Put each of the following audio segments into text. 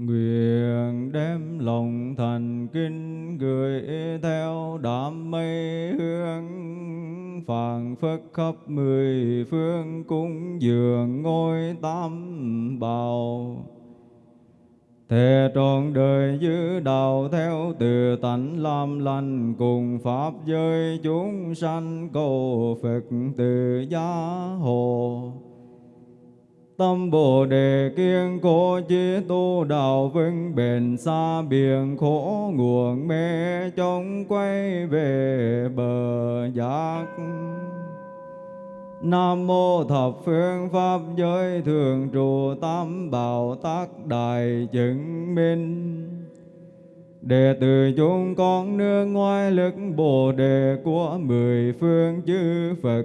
Nguyện đem lòng thành kinh gửi theo đám mây hương phảng phất khắp mười phương cúng dường ngôi tam bảo thề trọn đời giữ đạo theo từ tánh làm lành cùng Pháp giới chúng sanh cầu Phật từ gia hộ. Tâm Bồ Đề kiên cố chí tu đạo vững bền xa biển khổ nguồn mê chống quay về bờ giác. Nam mô thập phương pháp giới thường trụ tam bảo tác đại chứng minh. Đệ tử chúng con nương ngoài lực Bồ Đề của mười phương chư Phật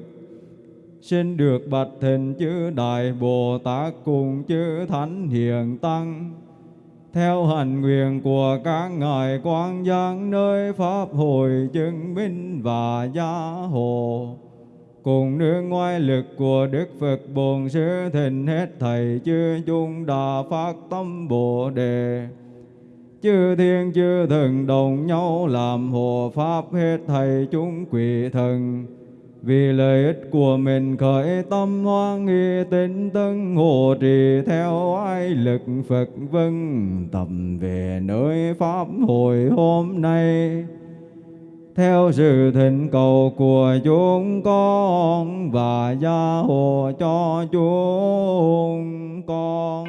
xin được bạch thịnh chư Đại Bồ Tát cùng chư Thánh Hiền Tăng theo hành nguyện của các ngài quan giang nơi pháp hội chứng minh và gia hộ cùng nương ngoại lực của Đức Phật Bổn Sư Thịnh hết thầy chư chung đà phát tâm Bồ Đề. Chư thiên chư thần đồng nhau làm hộ pháp hết thầy chúng quỷ thần. Vì lợi ích của mình khởi tâm hoan nghi tinh tấn hộ trì theo ai lực Phật vân tầm về nơi Pháp hội hôm nay theo sự thỉnh cầu của chúng con và gia hộ cho chúng con.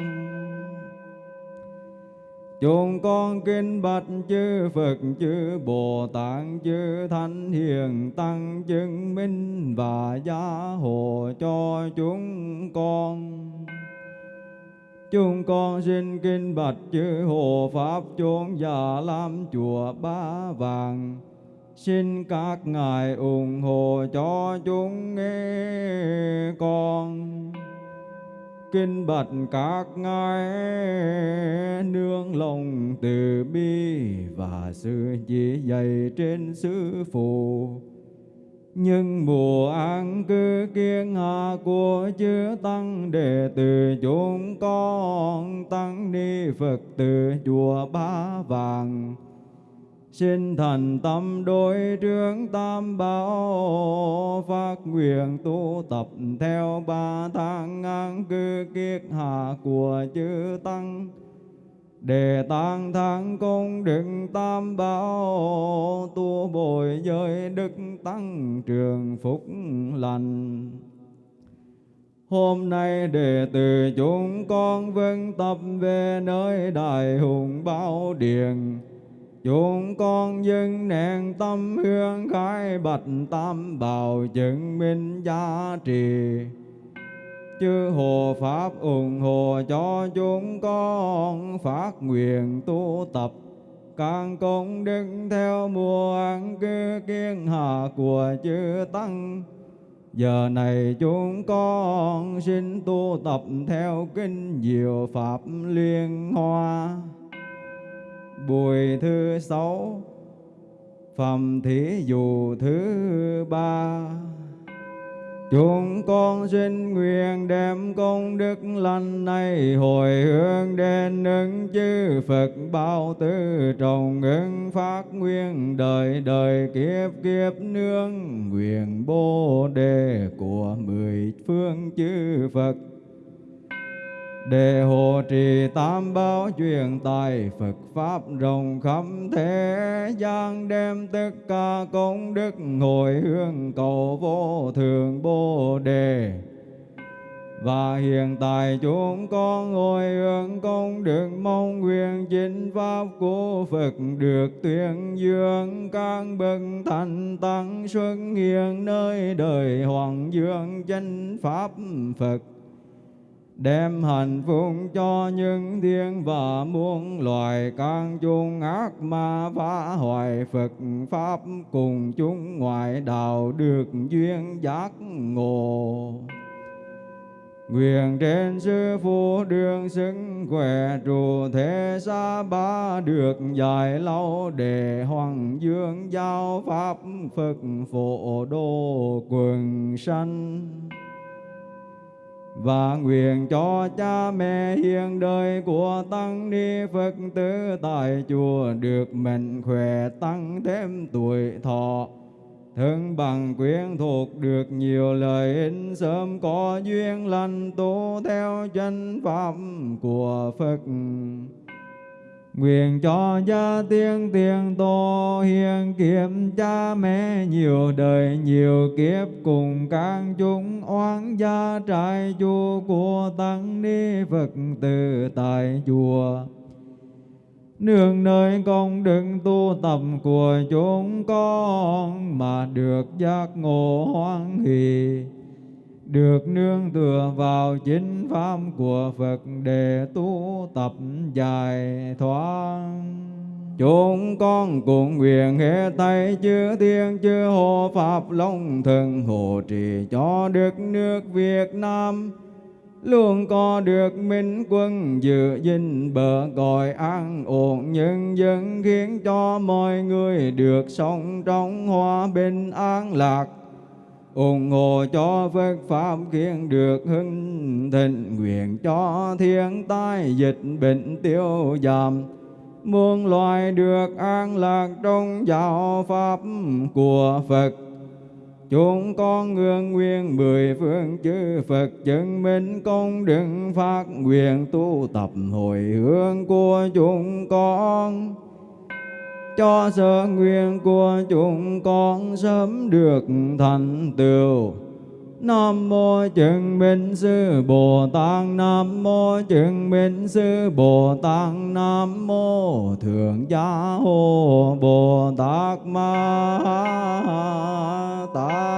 Chúng con kinh bạch chư Phật, chư Bồ Tát, chư Thánh Hiền Tăng chứng minh và gia hộ cho chúng con. Chúng con xin kinh bạch chư Hộ Pháp chốn già lam chùa Ba Vàng Xin các ngài ủng hộ cho chúng nghe con kinh bạch các ngài, nương lòng từ bi và sự chỉ dạy trên sư phụ. Nhưng mùa an cư kiên hạ của chư tăng đệ tử chúng con tăng ni phật từ chùa ba vàng. Xin thành tâm đối trướng tam bảo, phát nguyện tu tập theo ba tháng an cư kiết hạ của chư tăng. Để tăng thắng công đức tam bảo, tu bồi giới đức tăng trường phúc lành. Hôm nay đệ tử chúng con vâng tập về nơi đại hùng bảo điện chúng con dân nén tâm hương khai bạch tam bảo chứng minh giá trị. Chư hộ pháp ủng hộ cho chúng con phát nguyện tu tập. Càng công đức theo mùa ăn cư kiên hạ của chư tăng. Giờ này chúng con xin tu tập theo kinh diệu pháp liên hoa. Bùi thứ sáu phẩm thí dụ thứ ba. Chúng con xin nguyện đem công đức lành này hồi hướng đến ứng chư Phật bao tư trọng ứng phát nguyên đời đời kiếp kiếp nương nguyện bồ đề của mười phương chư Phật để hộ trì tam bảo truyền tài, Phật Pháp rộng khắp thế gian, đem tất cả công đức hồi hướng cầu vô thường Bồ Đề. Và hiện tại chúng con ngồi hướng công đức mong nguyện chính Pháp của Phật được tuyên dương các bậc thành tăng xuất hiện nơi đời Hoàng Dương chánh Pháp, Phật đem hạnh phúc cho những thiên và muôn loài can chung ác ma phá hoại, Phật Pháp cùng chúng ngoại, đạo được duyên giác ngộ. Nguyện trên sư phụ đường xứng khỏe, trụ thế xa ba được dài lâu để hoàng dương giao pháp Phật phổ độ quần sanh và nguyện cho cha mẹ hiền đời của tăng ni Phật tử tại chùa được mạnh khỏe tăng thêm tuổi thọ. Thân bằng quyến thuộc được nhiều lợi ích, sớm có duyên lành, tu theo chân pháp của Phật. Nguyện cho gia tiên tiền tô hiền kiếp, cha mẹ nhiều đời nhiều kiếp, cùng các chúng oán gia trại chùa của tăng ni Phật tử tại chùa. Nương nơi công đức tu tập của chúng con mà được giác ngộ hoan hỷ được nương tựa vào chính pháp của Phật để tu tập giải thoát. Chúng con cùng nguyện hệ tay chư thiên chư hộ Pháp Long Thần hộ trì cho đất nước Việt Nam luôn có được minh quân giữ gìn bờ cõi an ổn nhân dân khiến cho mọi người được sống trong hòa bình an lạc ủng hộ cho Phật Pháp khiến được hưng thịnh, nguyện cho thiên tai dịch bệnh tiêu giảm. Muôn loài được an lạc trong giáo Pháp của Phật. Chúng con ngưỡng nguyện mười phương chư Phật chứng minh công đức phát nguyện tu tập hồi hướng của chúng con cho sở nguyện của chúng con sớm được thành tựu. Nam mô chứng minh sư Bồ Tát, Nam mô chứng minh sư Bồ Tát, Nam mô Thượng Gia Hồ Bồ Tát Ma Tát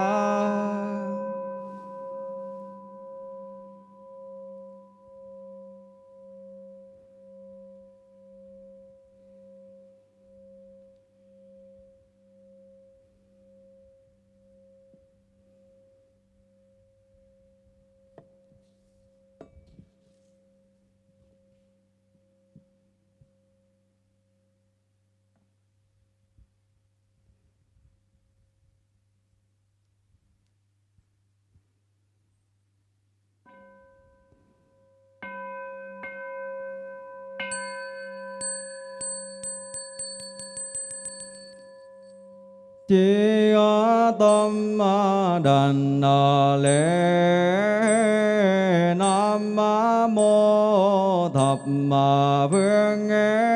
chi tâm đàn lễ nam mô thập phương nghe.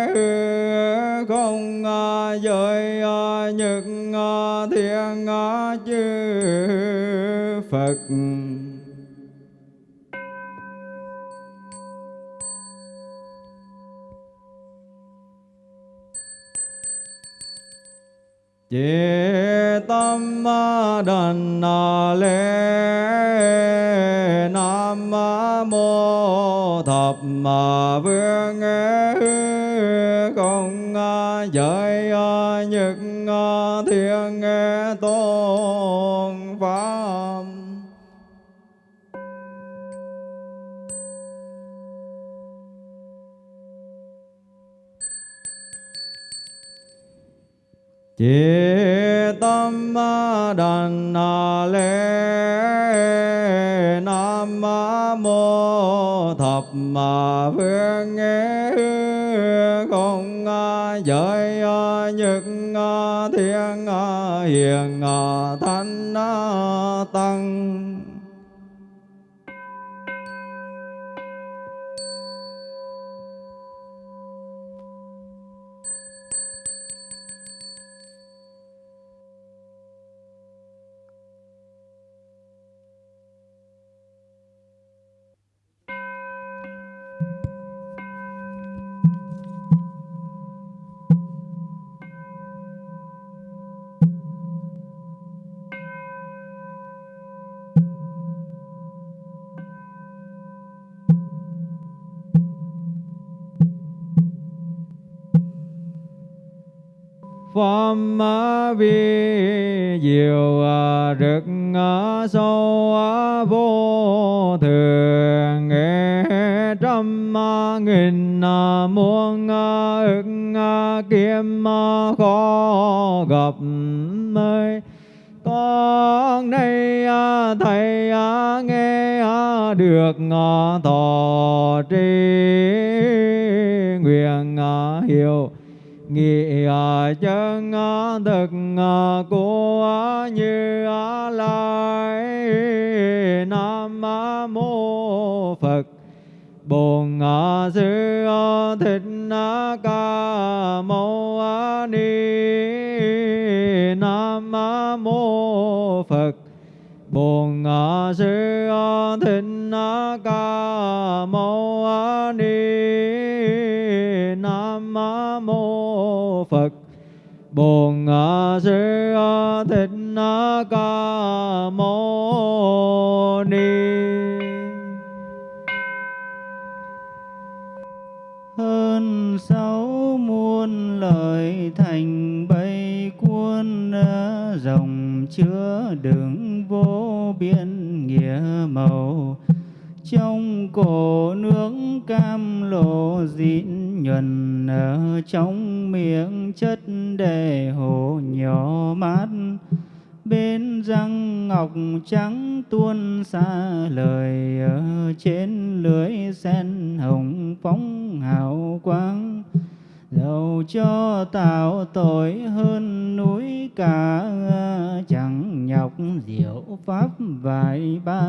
Đần lễ nam mô thập vương không giới nhật thiên à, tôn pháp. Chế tâm đàn lễ nam mô thập mà vương nghe. Không giới những thiên hiền thánh tăng. Vi diệu à, rực à, sâu à, vô thường. Nghe trăm nghìn muôn ức kiếm khó gặp mây. Con nay thầy nghe được thọ tri nguyện hiểu nghị à, chân à, thực à, của như lai, nam mô phật. Bồn sư thích ca mâu ni, nam mô phật. Bồn sư thích ca bồn sư thích ca mâu ni. Hơn sáu muôn lời thành bay cuốn dòng chứa đựng vô biên nghĩa màu. Trong cổ nước cam lộ dịn nhuần ở trong miệng chất đề hồ nhỏ mát. Bên răng ngọc trắng tuôn xa lời ở trên lưới sen hồng phóng hào quang. Dầu cho tạo tội hơn núi cả chẳng nhọc diệu pháp vài ba.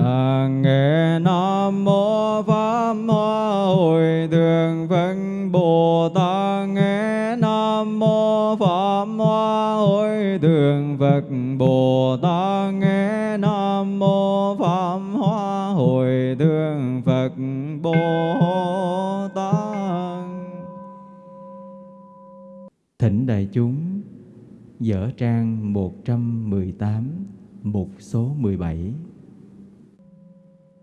À, nghe nam mô pháp hoa hồi thường phật bồ tát mô pháp hoa hồi thường phật bồ tát nghe nam mô pháp hoa hồi thượng phật bồ tát Thỉnh đại chúng dở trang 118 mục số 17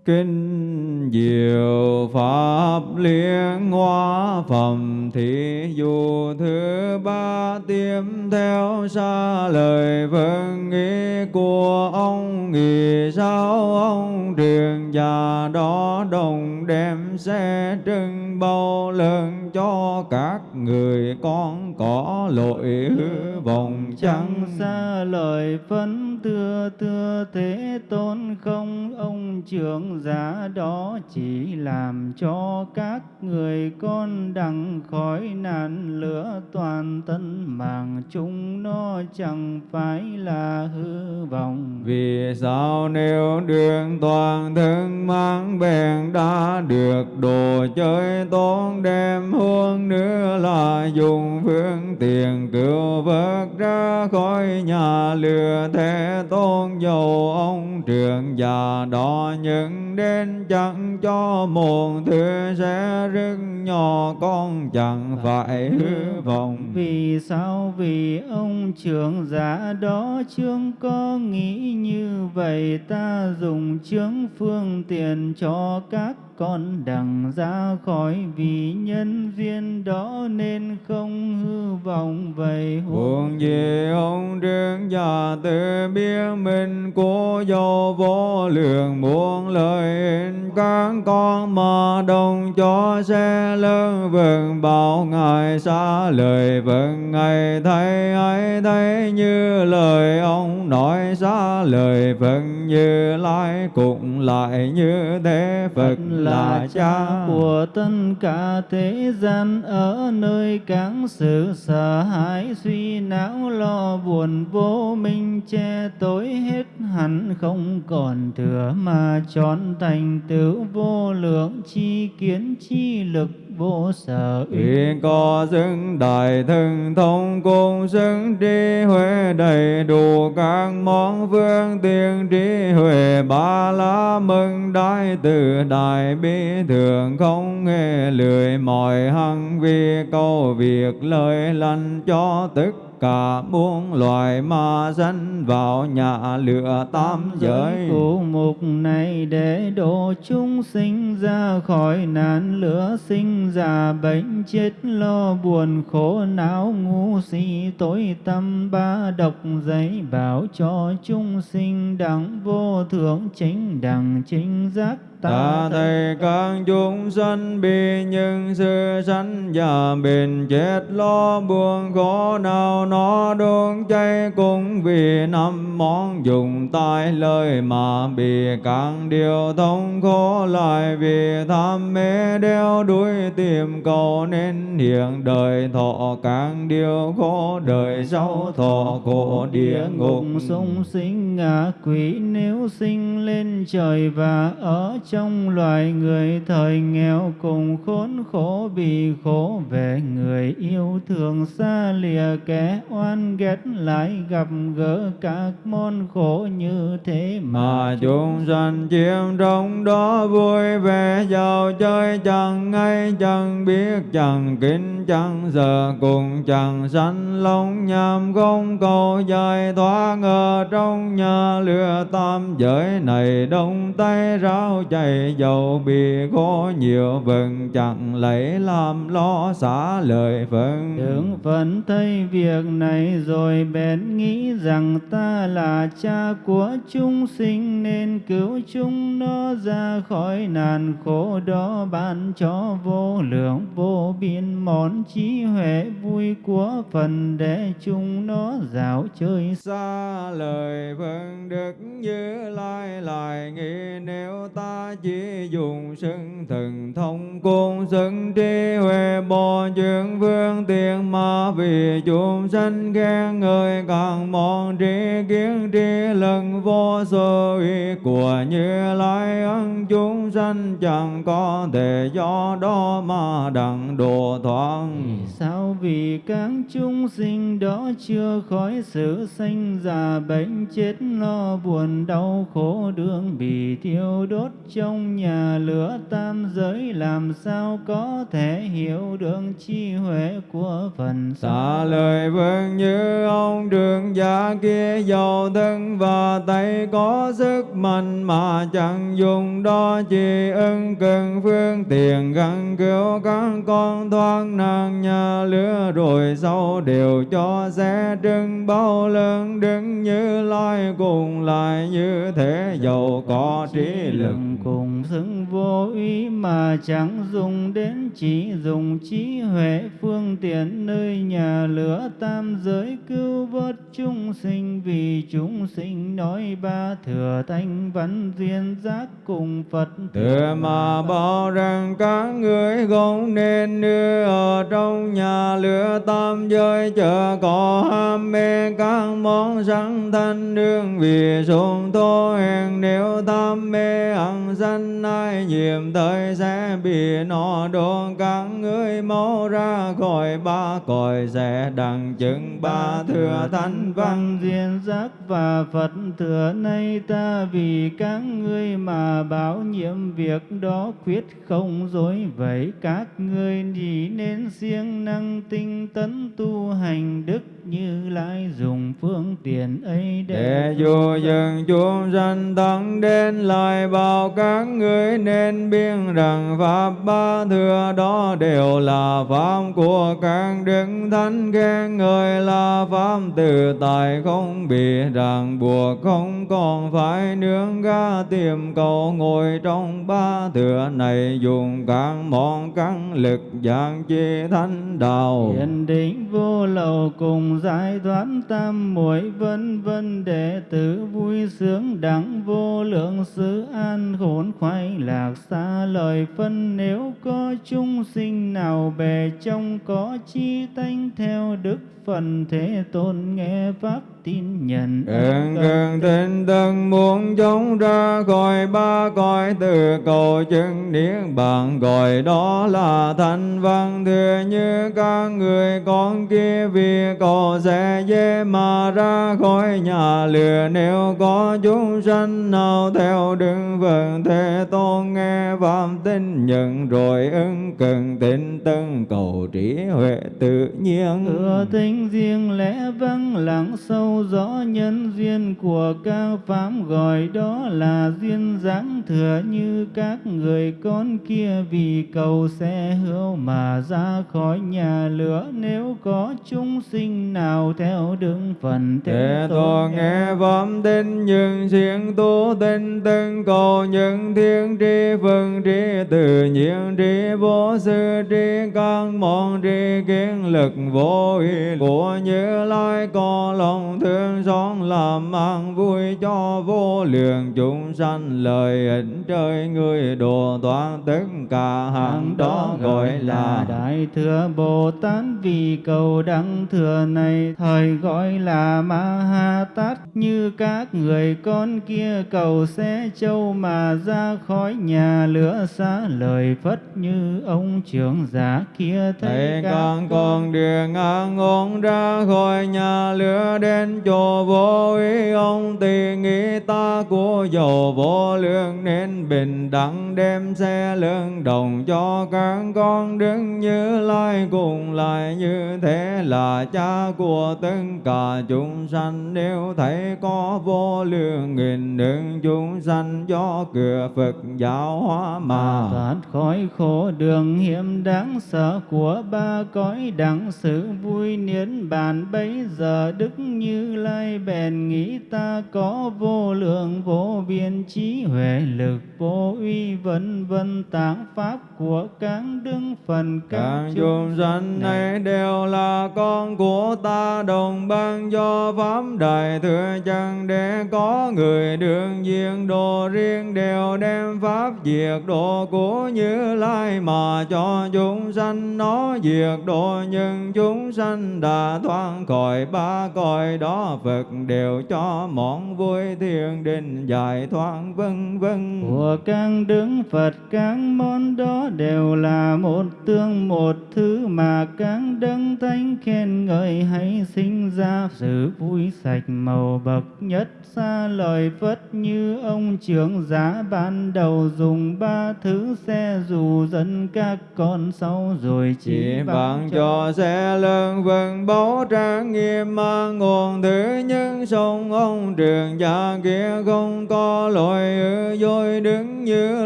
Kinh diệu Pháp liên hoa phẩm thị dù thứ ba tiếp theo xa lời vâng ý của ông nghĩ sao ông truyền già đó đồng đem xe trưng bao lớn cho các người con có lỗi hư vọng chẳng xa lời phân tưa tưa thế tôn không? Ông trưởng giả đó chỉ làm cho các người con đặng khỏi nạn lửa toàn tân mạng chúng nó chẳng phải là hư vọng. Vì sao nếu đường toàn thân mang bèn đã được đồ chơi tôn đem huống nữa là dùng phương tiện cứu vớt ra khỏi nhà lừa thế tôn dầu ông trường già đó những đến chẳng cho một thứ sẽ rất nhỏ con chẳng phải hư vọng. Vì sao? Vì ông trưởng giả đó chương có nghĩ như vậy, ta dùng chương phương tiện cho các con đằng ra khỏi vì nhân duyên đó nên không hư vọng. Vậy huống gì ông trương già tự biết mình của dầu vô lượng muôn lời các con mà đồng cho xe lớn vâng bảo ngài xa lời vâng ngài thấy ấy thấy như lời ông nói xa lời vâng như lai cũng lại như thế phật là cha. của tất cả thế gian ở nơi các sự sợ hãi suy não lo buồn vô minh che tối hết hẳn, không còn thừa mà tròn thành tựu vô lượng chi kiến chi lực vô sở uy có xứng đại thần thông cùng xứng trí huệ đầy đủ các món phương tiên trí huệ, ba la mừng đại từ đại bi thường không nghe lười mọi hăng vi câu việc lời lành cho tức cả muôn loài ma sanh vào nhà lửa tam giới. cụ mục này để độ chúng sinh ra khỏi nạn lửa sinh già bệnh chết lo buồn khổ não ngu si tối tâm ba độc giấy bảo cho chúng sinh đẳng vô thượng chính đẳng chính giác ta thầy các chúng sanh bi nhân sư sanh già bền chết lo buồn khổ nào nó đốt cháy cũng vì năm món dùng tai lời mà bị càng điều thông khổ lại vì tham mê đeo đuổi tìm cầu nên hiện đời thọ càng điều khổ đời sau thọ khổ địa ngục sung sinh ngạ quỷ nếu sinh lên trời và ở trong loài người, thời nghèo cùng khốn khổ bị khổ, về người yêu thương xa lìa kẻ oan ghét lại gặp gỡ các môn khổ như thế mà chúng sanh chiêm trong đó vui vẻ giàu chơi, chẳng ngay chẳng biết, chẳng kính chẳng giờ cùng chẳng sanh lòng nhằm không cầu giải thoát ở trong nhà lửa tam giới này đông tay ráo chạy dầu bị có nhiều vừng chẳng lấy làm lo xả lời phận. Tưởng phận thấy việc này rồi bèn nghĩ rằng ta là cha của chúng sinh nên cứu chúng nó ra khỏi nạn khổ đó ban cho vô lượng vô biên món trí huệ vui của phần để chúng nó dạo chơi. Xa lời vâng đức như lai lại nghĩ nếu ta chỉ dùng xưng thần thông cung sưng trí huệ bồ chuyện vương tiền mà vì chúng sanh khen người càng mong trí kiến trí lần vô số uy của như lai ân, chúng sanh chẳng có thể do đó mà đặng độ thoáng sao? Vì các chúng sinh đó chưa khỏi sự sanh già, bệnh chết lo buồn đau khổ, đường bị thiêu đốt trong nhà lửa tam giới, làm sao có thể hiểu được chi huệ của phần xa lời vương như ông, đường giả kia giàu thân và tay có sức mạnh mà chẳng dùng đó, chỉ ưng cần phương tiện gắn cứu các con thoát nạn. Nhà lửa rồi sau đều cho sẽ trưng, bao lớn đứng như lai, cùng lại như thế giàu có trí lực cùng xứng vô ý mà chẳng dùng đến chỉ dùng trí huệ phương tiện nơi nhà lửa tam giới cứu vớt chúng sinh vì chúng sinh nói ba thừa thanh văn duyên giác cùng Phật. Thừa mà bảo rằng các người không nên đưa ở trong nhà lửa tam giới chờ có ham mê các món sẵn thanh đương vì xuống thô hèn nếu tham mê ăn sanh ai nhiệm thời sẽ bị nó đồn các người mau ra khỏi ba cõi sẽ đặng chứng ba thừa thanh văn. duyên giác và Phật thừa nay ta vì các ngươi mà báo nhiệm việc đó quyết không dối. Vậy các ngươi chỉ nên siêng năng tinh tấn tu hành đức như lai dùng phương tiện ấy để, để dù dừng chúng sanh tăng đến lại bảo các người nên biết rằng pháp ba thừa đó đều là pháp của các đức thánh. Khen người là pháp từ tại không bị ràng buộc không còn phải nương ga tìm cầu ngồi trong ba thừa này dùng các món căn lực dạng chi thánh đạo. Hiện định vô lậu cùng giải thoát tam muội vân vân đệ tử vui sướng đẳng vô lượng sự an khốn khoái lạc xa lời phân. Nếu có chúng sinh nào bề trong có chi tánh theo đức phần thế tôn nghe pháp tin nhận. Ơn gần tinh tân muốn chống ra khỏi ba cõi từ cầu chứng niết bàn gọi đó là thanh văn. Thừa như các người con kia vì cầu sẽ dễ mà ra khỏi nhà lửa nếu có chúng sanh nào theo đường vườn thế tôn nghe phạm tin nhận rồi ưng cần tin tân cầu trí huệ tự nhiên. Thừa tính riêng lẽ vắng lặng sâu rõ nhân duyên của các pháp. Gọi đó là duyên dáng thừa như các người con kia. Vì cầu sẽ hữu mà ra khỏi nhà lửa. Nếu có chúng sinh nào theo đường phần thế tôn nghe pháp tin nhưng siêng tu tinh tân cầu những thiên tri phần tri tự nhiên trí vô sư trí căn môn trí kiến lực vô ý của như lai. Có lòng thương xót làm ăn vui cho vô lượng chúng sanh lời ích trời người độ toán tất cả hàng đó gọi là đại thừa bồ tát vì cầu đăng thừa này thời gọi là ma ha tát như các người con kia cầu xe châu mà ra khỏi nhà lửa xa lời phất như ông trưởng giả kia Thầy thấy các con con đường an ổn ra khỏi nhà lửa đến chỗ vô ý. Ông tỳ nghĩ ta của dầu vô lượng nên bình đẳng đem xe lương đồng cho các con. Đứng như lai cùng lại như thế là cha của tất cả chúng sanh. Nếu thấy có vô lượng nghìn đường chúng sanh do cửa Phật giáo hóa mà. Thoát khỏi khổ đường hiểm đáng sợ của ba cõi đẳng sự vui niết bàn. Bấy giờ đức như lai bèn nghĩ ta có vô lượng vô biên trí huệ lực vô uy vân vân tạng pháp của các đức phần các chúng sanh này đều là con của ta đồng ban do pháp đại thừa chân để có người đường diện đồ riêng đều đem pháp diệt độ của như lai mà cho chúng sanh. Nó diệt độ nhưng chúng sanh đã thoát khỏi, ba cõi đó Phật đều cho món vui thiên đình giải thoát, vân vân. Của các đứng Phật, các món đó đều là một tương một thứ mà các đấng thánh khen ngợi hay sinh ra sự vui sạch màu bậc nhất. Xa lời phất như ông trưởng giá ban đầu dùng ba thứ xe dù dẫn các con sau rồi chỉ bằng cho xe lương vân báu trang nghiêm mà nguồn thứ nhân sông ông trường gia kia không có lỗi ư dối đứng như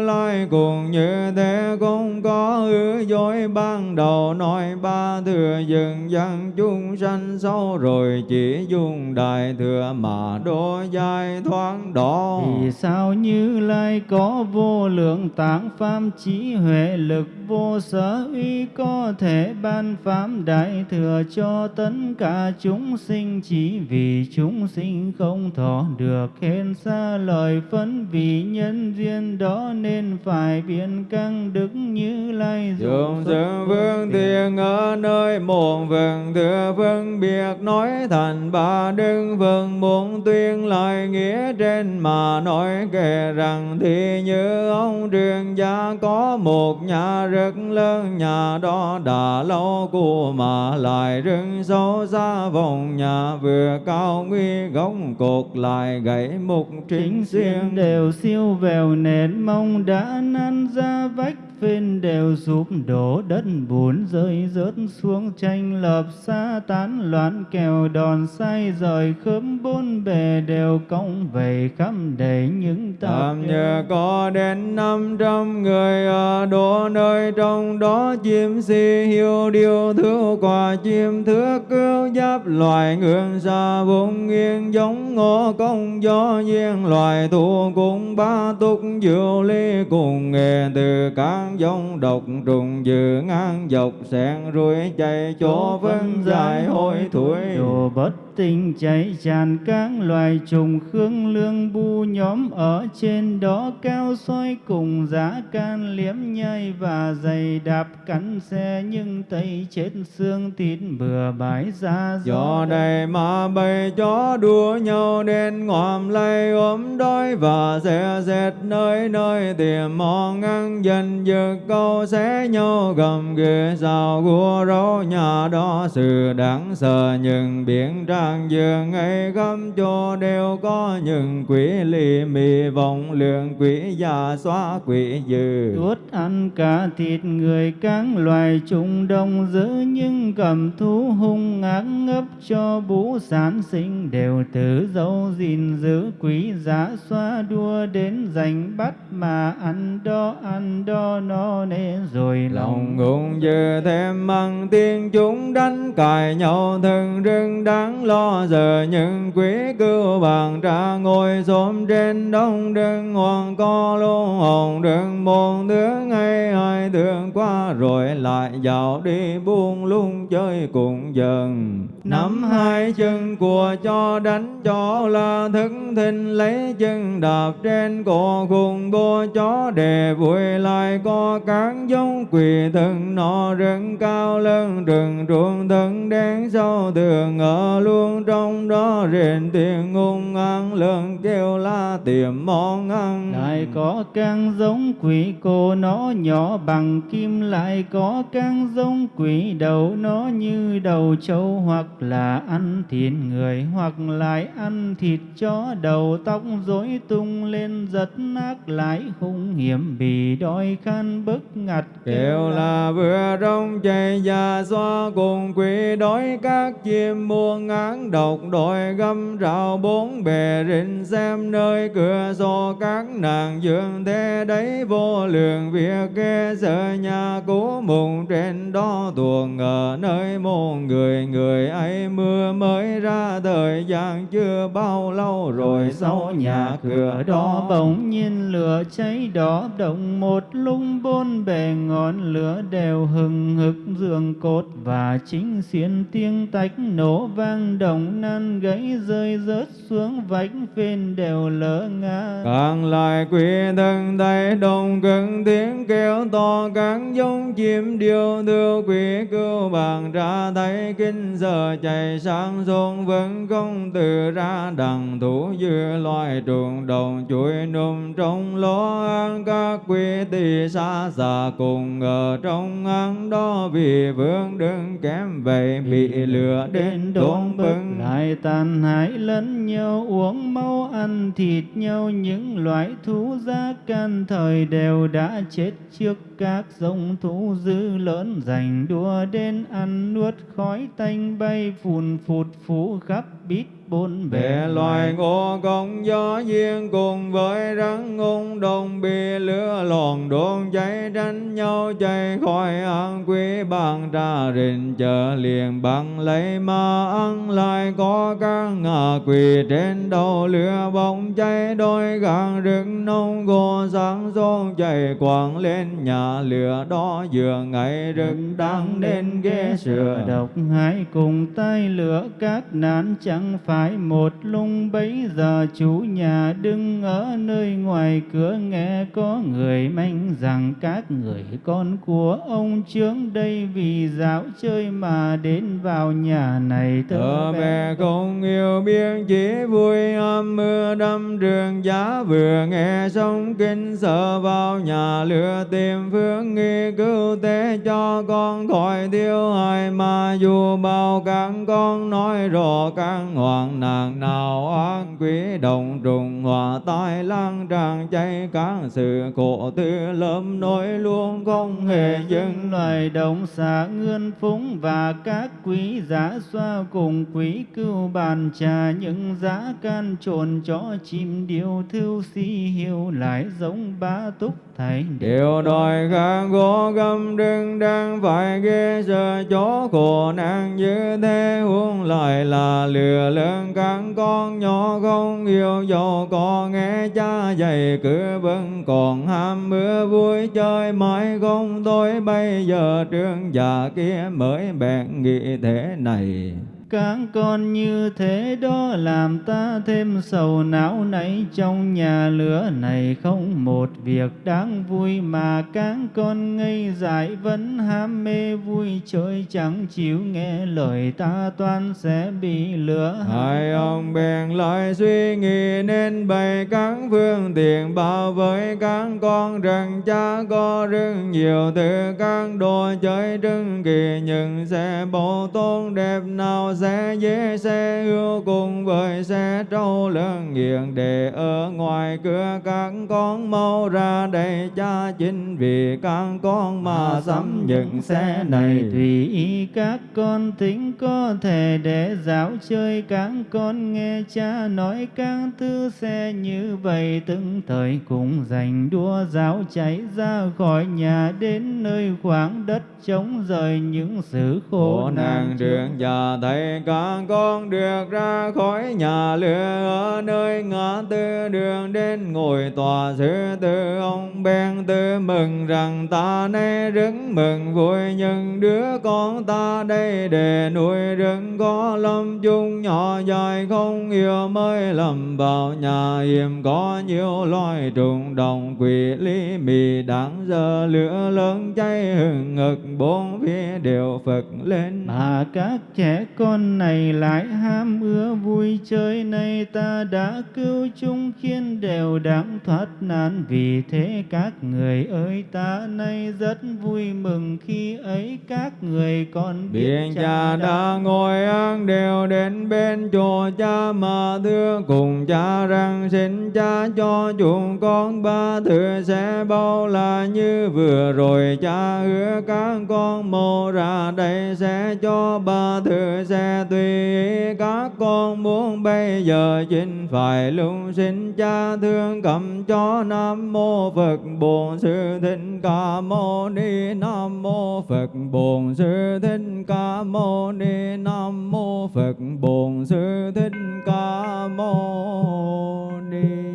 lai cùng như thế không có ư dối. Ban đầu nói ba thừa dừng dân chúng sanh sau rồi chỉ dùng đại thừa mà đô dài thoáng đó Vì sao Như Lai có vô lượng tạng pháp trí huệ lực vô sở uy có thể ban pháp đại thừa cho tất cả chúng sinh? Chỉ vì chúng sinh không thọ được khen xa lời phân vì nhân duyên đó nên phải biện căng đức Như Lai Dùng sự vương thiền ở nơi một vần thừa phân biệt nói thành ba đức vần muốn tuyên lại nghĩa trên mà nói kể rằng thì như ông trường gia có một nhà rất lớn nhà đó đã lâu cũ mà lại rừng sâu xa vòng nhà vừa cao nguy gốc cột lại gãy mục chính xuyên. xiên đều siêu vèo nền mong đã năn ra vách phên đều sụp đổ đất bùn rơi rớt xuống tranh lập xa tán loạn kèo đòn say rời khớm bốn bề đều cong vầy khắp đầy những Tạm nhờ có đến năm trăm người ở đô nơi trong đó chim si hiu điêu thứ quả chim thước cứu giáp loài ngưỡng xa vùng nghiêng giống ngô công do duyên loài thu cùng ba túc diệu ly cùng nghề từ các giống độc trùng dự ngang dọc xẹn ruồi chạy chỗ vân dài hôi thối đồ bất tinh cháy tràn các loài trùng khương lương bu nhóm ở trên đó cao soi cùng giá can liếm nhai và giày đạp cắn xe nhưng tây chết xương thịt bừa bãi ra Do đây mà bầy chó đua nhau đến ngòm lây ốm đói và xe dệt nơi nơi tìm món ăn dần dược câu xé nhau gầm ghê sao gua rấu nhà đó sự đáng sợ nhưng biển trang dương ấy găm cho đều có những quỷ lì mì vọng lượng quỷ già xóa quỷ dư tuốt ăn cả thịt người các loài trùng đông dữ nhưng cầm thú hung ác ngấp cho bú sản sinh đều tử dấu gìn giữ quý giá xoa đua đến giành bắt mà ăn đo ăn đo no nê rồi lòng ngụng dư thêm măng tiên chúng đánh cài nhau thân rừng đáng lo giờ những quý cưu bàn tra ngồi xóm trên đông đừng hoàng co luôn hồn đừng quang môn tướng hay hai tướng qua rồi lại dạo đi buông lung chơi cùng dần nắm hai chân của cho đánh cho là thức thinh lấy chân đạp trên cổ cùng bô chó để vui lại có cán giống quỷ thần nọ rừng cao lớn rừng ruộng thân đen sâu tường. Ở luôn trong đó rền tiếng ngung ăn lớn kêu la tìm món ăn. Lại có can giống quỷ cô nó nhỏ bằng kim. Lại có can giống quỷ đầu nó như đầu trâu hoặc là ăn thịt người hoặc lại ăn thịt chó đầu tóc rối tung lên giật nát lại hung hiểm bị đói khan bức ngặt kêu là vừa trong chạy già xoa cùng quỷ đói các chim muôn ngán độc đội găm rào bốn bề rình xem nơi cửa sổ các nàng dương thế đấy vô lượng việc ghê sợ nhà cố mùng trên đó tuồng ở nơi môn người người ấy mưa mới ra thời gian chưa bao lâu rồi sau nhà cửa đó bỗng nhiên lửa cháy đỏ động một lung bốn bề ngọn lửa đều hừng hực giường cốt và chính xiên tiếng tách nổ vang động nan gãy rơi rớt xuống vách phên đều lỡ ngã càng lại quỷ thân tay đồng cứng tiếng kêu to các giống chim điêu đưa quỷ cứu bàn ra thấy kinh giờ chạy sang xuống vẫn không từ ra đằng thủ dư loài trùng đồng chuỗi num trong lỗ ăn các quỷ tỳ xa xa cùng ở trong ăn đó vì vương đứng kém vậy bị lửa đến đốn bưng lại tàn hại lẫn nhau, uống máu, ăn thịt nhau, những loại thú giá can thời đều đã chết trước các giống thú dữ lớn. Giành đua đến ăn nuốt khói tanh bay phùn phụt phú khắp bít bốn bề loài ngô công gió duyên cùng với rắn ung đồng bị lửa lòn đốt cháy tranh nhau chạy khỏi ăn quý bằng ra rình chờ liền bằng lấy mà ăn lại có các ngà quỳ trên đầu lửa bóng cháy đôi gàng rừng nông gồ sáng rôn chạy quảng lên nhà lửa đó giường ngày rừng đang đến ghế sửa độc hại cùng tay lửa các nạn chẳng phải một lung bấy giờ chủ nhà đứng ở nơi ngoài cửa nghe có người manh rằng các người con của ông trướng đây vì dạo chơi mà đến vào nhà này tớ bé không yêu biết chỉ vui âm mưa đâm trường giá vừa. Nghe xong kinh sợ vào nhà lửa tìm phương nghi cứu tế cho con khỏi tiêu hại. Mà dù bao các con nói rõ các hoàng nàng nào ác quý đồng trùng hòa tai lang tràng cháy các sự khổ tư lâm nỗi luôn không hề dừng. Loài đồng xạ ngươn phúng và các quý giá xoa cùng quý cưu bàn trà những giá can trồn chó chim điêu thư si hiu lại giống ba túc thầy điều đòi gà gỗ găm đừng đang phải ghê sợ chó khổ nạn như thế huống lại là lừa lớn các con nhỏ không yêu dầu có nghe cha dạy cứ vẫn còn ham mưa, vui chơi mãi không tôi bây giờ trương già kia mới bèn nghĩ thế này các con như thế đó làm ta thêm sầu não nấy trong nhà lửa này không một việc đáng vui mà các con ngây dại vẫn ham mê vui chơi chẳng chịu nghe lời ta toan sẽ bị lửa hai ông bèn lại suy nghĩ nên bày các phương tiện bảo với các con rằng cha có rất nhiều thứ các đồ chơi trưng kỳ nhưng sẽ bộ tôn đẹp nào sẽ dễ xe ưu cùng với xe trâu lớn nghiền để ở ngoài cửa các con mau ra đây cha chính vì các con mà sắm những xe này. tùy ý các con tính có thể để dạo chơi. Các con nghe cha nói các thứ xe như vậy từng thời cùng giành đua giáo chạy ra khỏi nhà đến nơi khoảng đất trống rời những sự khổ nạn đường già thấy này con được ra khỏi nhà lửa ở nơi ngã tư đường đến ngồi tòa sư tư. Ông bèn tư mừng rằng ta nay rất mừng vui, nhưng đứa con ta đây để nuôi rừng có lâm chung nhỏ dài, không yêu mới lầm vào nhà hiểm. Có nhiều loài trùng đồng quỷ lý mì đáng giờ lửa lớn cháy hừng ngực, bốn phía đều phật lên. Mà các trẻ con này lại ham ưa vui chơi. Nay ta đã cứu chúng khiến đều đáng thoát nạn. Vì thế các người ơi ta nay rất vui mừng khi ấy các người con Biện cha đã ngồi ăn đều đến bên chùa cha mà thưa cùng cha rằng xin cha cho chúng con ba thứ sẽ bao là như vừa rồi. Cha hứa các con mô ra đây sẽ cho ba thứ sẽ tùy các con muốn bây giờ chính phải lưu xin cha thương cầm cho nam mô phật bổn sư thích ca mâu ni nam mô phật bổn sư thích ca mâu ni nam mô phật bổn sư thích ca mâu ni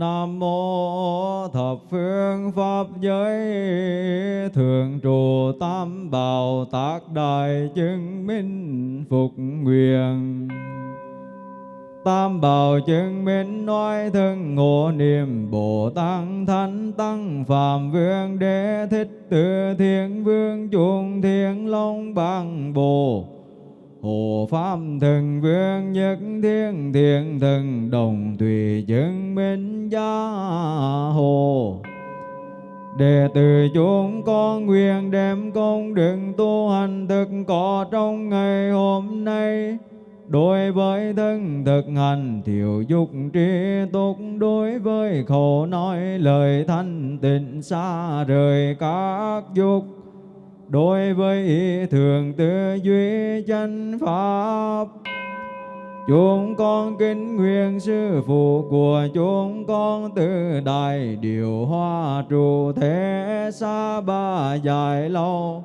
Nam mô thập phương pháp giới. Thượng trụ tam bảo tác đại chứng minh phục nguyện. Tam bảo chứng minh nói thân ngộ niệm Bồ Tát Thánh Tăng Phạm Vương Đế Thích Tự Thiên Vương chuông Thiên Long Bằng Bồ. Hộ Pháp Thần Vương Nhất Thiên Thiện Thần Đồng tùy chứng minh gia hồ. Đệ tử chúng con nguyện đem công đức tu hành thực có trong ngày hôm nay. Đối với thân thực hành, thiểu dục trí túc. Đối với khẩu nói, lời thanh tịnh xa rời các dục. Đối với ý thường tư duy chân pháp, Chúng con kính nguyện sư phụ của chúng con từ đại điều hoa trụ thế xa ba dài lâu.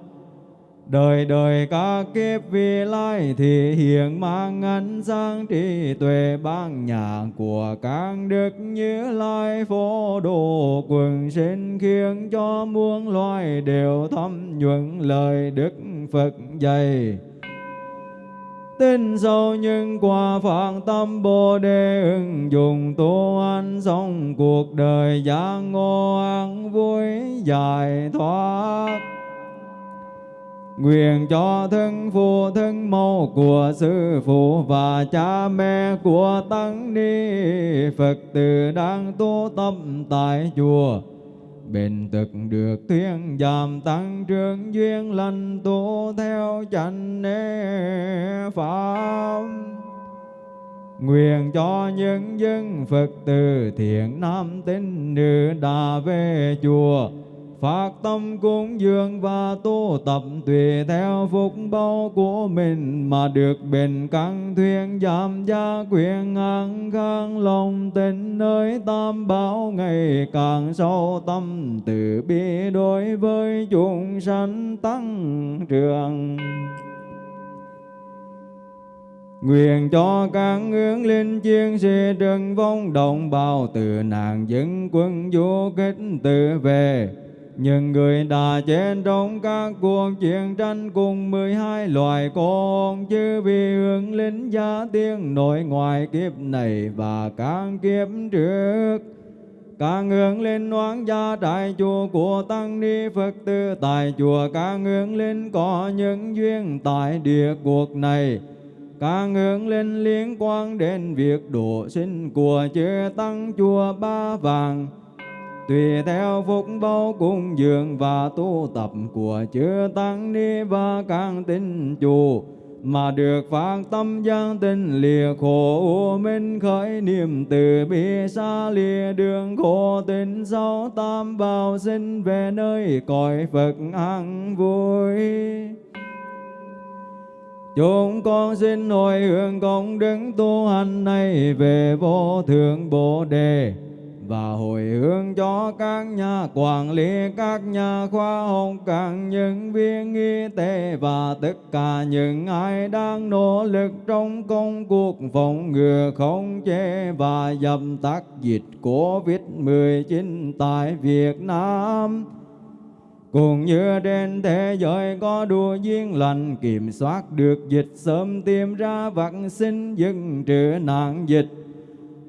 Đời đời các kiếp vi lai thì hiện mang ánh sáng trí tuệ ban nhà của các đức như lai phổ độ quần sinh khiến cho muôn loài đều thâm nhuận lời đức Phật dạy. Tin sâu nhưng qua phạn tâm Bồ Đề ứng dụng tu anh sống cuộc đời giác ngộ an vui giải thoát. Nguyện cho thân phụ thân mẫu của sư phụ và cha mẹ của tăng ni Phật tử đang tu tâm tại chùa. Bền thực được thuyên giảm tăng trưởng duyên lành tu theo chánh pháp. Nguyện cho những dân Phật tử thiện nam tín nữ đã về chùa phát tâm cúng dường và tu tập tùy theo phúc báo của mình mà được bền căng thuyền, giảm gia quyền, an khang lòng tình nơi tam bảo. Ngày càng sâu tâm từ bi đối với chúng sanh tăng trưởng. Nguyện cho các hướng linh chiến sĩ trần vong đồng bào, từ nạn dân quân du kích tự về những người đã chết trong các cuộc chiến tranh cùng mười hai loài con chứ vì hướng lính gia tiên nội ngoài kiếp này và các kiếp trước. Các hướng lên oán gia đại chùa của tăng ni phật tử tại chùa các hướng lên có những duyên tại địa cuộc này. Các hướng lên liên quan đến việc độ sinh của chư tăng chùa ba vàng tùy theo phúc báo cung dường và tu tập của chư tăng ni và các tín chủ mà được phát tâm gian tinh lìa khổ minh khởi niềm từ bi xa lìa đường khổ tình sau tam bảo sinh về nơi cõi Phật an vui. Chúng con xin hồi hướng công đức tu hành này về vô thượng Bồ Đề và hồi hướng cho các nhà quản lý, các nhà khoa học, các nhân viên y tế và tất cả những ai đang nỗ lực trong công cuộc phòng ngừa khống chế và dập tắt dịch Covid-19 tại Việt Nam. Cũng như trên thế giới có đủ duyên lành kiểm soát được dịch sớm tìm ra vaccine dừng trừ nạn dịch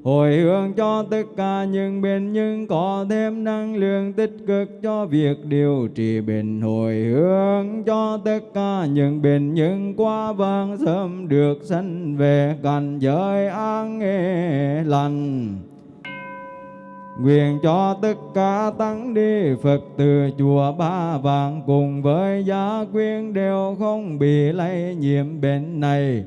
hồi hướng cho tất cả những bệnh nhân có thêm năng lượng tích cực cho việc điều trị bệnh hồi hướng cho tất cả những bệnh nhân qua vang sớm được sanh về cảnh giới an nghề lành Nguyện cho tất cả tăng đi Phật từ chùa Ba Vàng cùng với gia quyến đều không bị lây nhiễm bệnh này.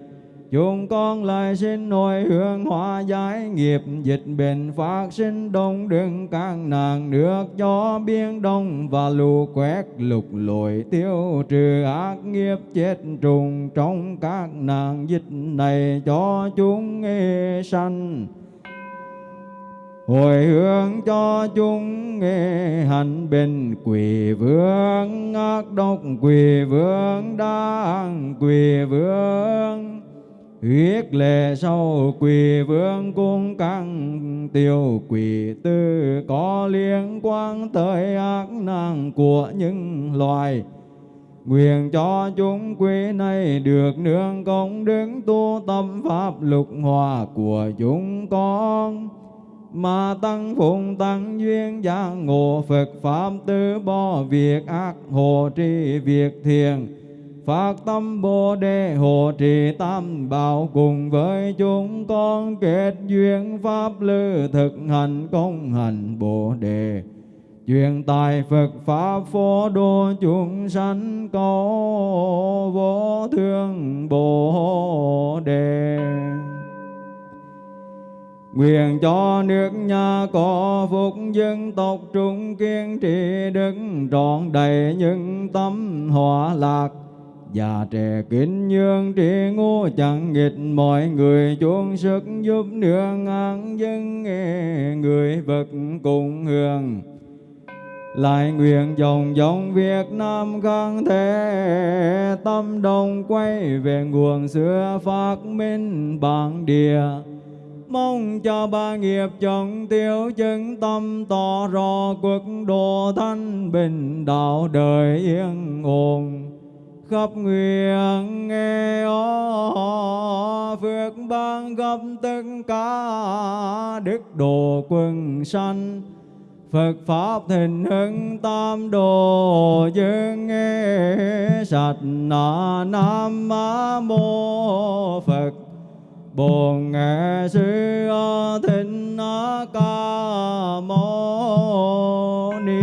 Chúng con lại xin hồi hướng hóa giải nghiệp, dịch bệnh phát sinh đông đừng các nạn nước cho biên đông và lũ quét lục lội tiêu trừ ác nghiệp chết trùng trong các nạn dịch này cho chúng nghe sanh. Hồi hướng cho chúng nghe hành bình quỷ vương ác độc quỷ vương đang quỷ vương huyết lệ sau quỳ vương cung căng, tiêu quỷ tư có liên quan tới ác năng của những loài. Nguyện cho chúng quý này được nương công đứng tu tâm pháp lục hòa của chúng con. Mà tăng phụng tăng duyên giác ngộ Phật Pháp tư bỏ việc ác, hộ trì việc thiền. Phát tâm Bồ Đề, hộ trì tam bảo cùng với chúng con, kết duyên Pháp lư, thực hành công hành Bồ Đề. Truyền tài Phật Pháp phổ độ chúng sanh cầu vô thương Bồ Đề. Nguyện cho nước nhà có phúc dân tộc trung kiên trì đức trọn đầy những tâm hòa lạc. Già trẻ kính nhường trí ngu chẳng nghịch mọi người. Chuông sức giúp nương an dân nghe người vật cùng hưởng lại nguyện dòng dòng Việt Nam khang thế tâm đồng quay về nguồn xưa phát minh bản địa. Mong cho ba nghiệp chồng tiêu chân tâm tỏ rõ quốc độ thanh bình, đạo đời yên ổn khắp nguyện nghe ó, phước ban gấp tất cả đức độ quần sanh. Phật Pháp thịnh hưng tam đồ dương nghe, sạch na nam mô Phật. Bồn nghệ sư thịnh ca mâu ni.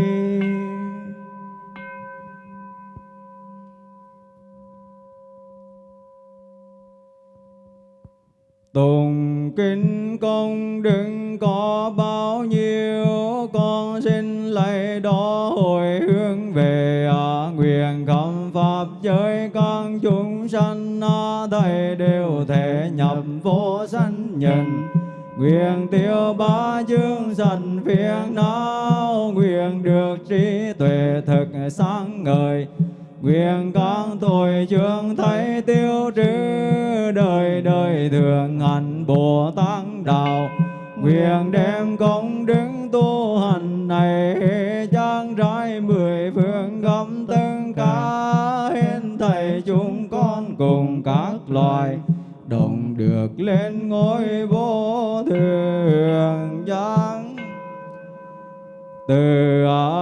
Tùng kinh công đừng có bao nhiêu con xin lấy đó hồi hướng về à, nguyện khẩm pháp giới các chúng sanh à, thầy đều thể nhập vô sanh nhân. Nguyện tiêu ba chương sanh phiền não nguyện được trí tuệ thực sáng ngời. Nguyện các tội chương thấy tiêu trừ đời đời thường hành bồ tát đạo. Nguyện đem công đức tu hành này, trang trải mười phương khắp tất cả hết thầy chúng con cùng các loài. Đồng được lên ngôi vô thường giác từ a